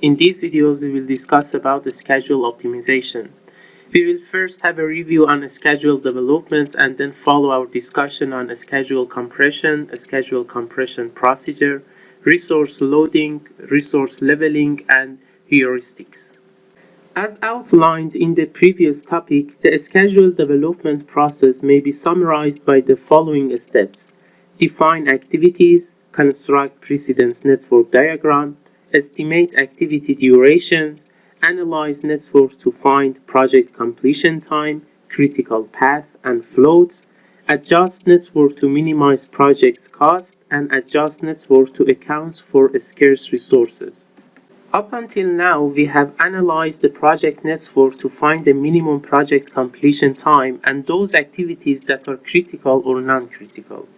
In these videos, we will discuss about the schedule optimization. We will first have a review on schedule developments and then follow our discussion on schedule compression, schedule compression procedure, resource loading, resource leveling, and heuristics. As outlined in the previous topic, the schedule development process may be summarized by the following steps. Define activities, construct precedence network diagram, estimate activity durations, analyze network to find project completion time, critical path and floats, adjust network to minimize project's cost, and adjust network to account for scarce resources. Up until now, we have analyzed the project network to find the minimum project completion time and those activities that are critical or non-critical.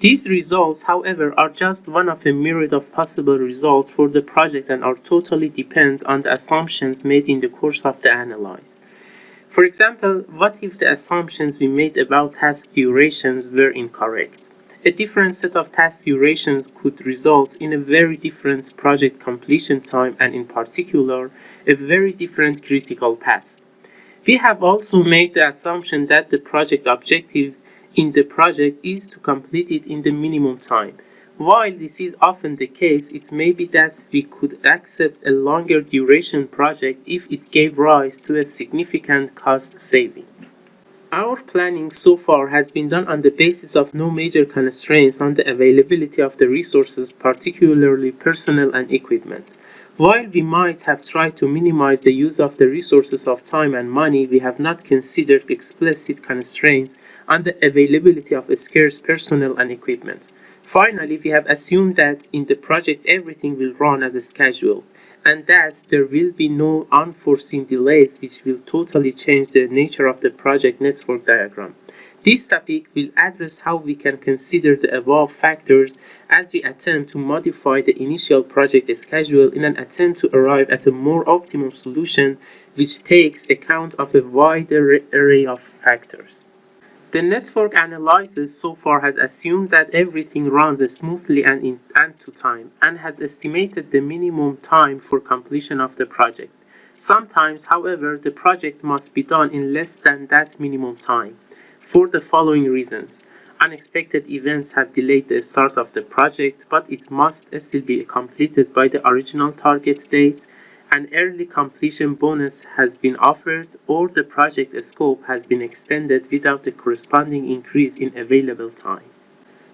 These results, however, are just one of a myriad of possible results for the project and are totally dependent on the assumptions made in the course of the analysis. For example, what if the assumptions we made about task durations were incorrect? A different set of task durations could result in a very different project completion time and in particular, a very different critical path. We have also made the assumption that the project objective in the project is to complete it in the minimum time. While this is often the case, it may be that we could accept a longer duration project if it gave rise to a significant cost saving. Our planning so far has been done on the basis of no major constraints on the availability of the resources, particularly personnel and equipment. While we might have tried to minimize the use of the resources of time and money, we have not considered explicit constraints on the availability of scarce personnel and equipment. Finally, we have assumed that in the project everything will run as scheduled and that there will be no unforeseen delays which will totally change the nature of the project network diagram. This topic will address how we can consider the above factors as we attempt to modify the initial project schedule in an attempt to arrive at a more optimum solution which takes account of a wider array of factors. The network analysis so far has assumed that everything runs smoothly and in and to time and has estimated the minimum time for completion of the project. Sometimes, however, the project must be done in less than that minimum time for the following reasons. Unexpected events have delayed the start of the project, but it must still be completed by the original target date an early completion bonus has been offered or the project scope has been extended without a corresponding increase in available time.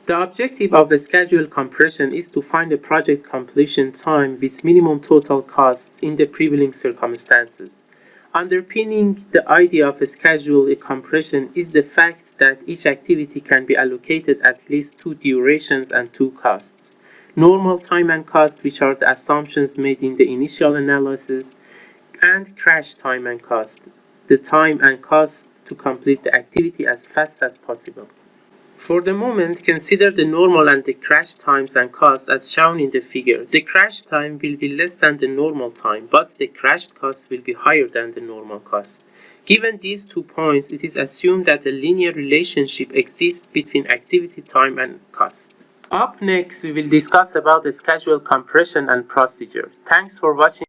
The objective of the schedule compression is to find a project completion time with minimum total costs in the prevailing circumstances. Underpinning the idea of a schedule compression is the fact that each activity can be allocated at least two durations and two costs normal time and cost, which are the assumptions made in the initial analysis, and crash time and cost, the time and cost to complete the activity as fast as possible. For the moment, consider the normal and the crash times and cost as shown in the figure. The crash time will be less than the normal time, but the crash cost will be higher than the normal cost. Given these two points, it is assumed that a linear relationship exists between activity time and cost. Up next, we will discuss about the schedule compression and procedure. Thanks for watching.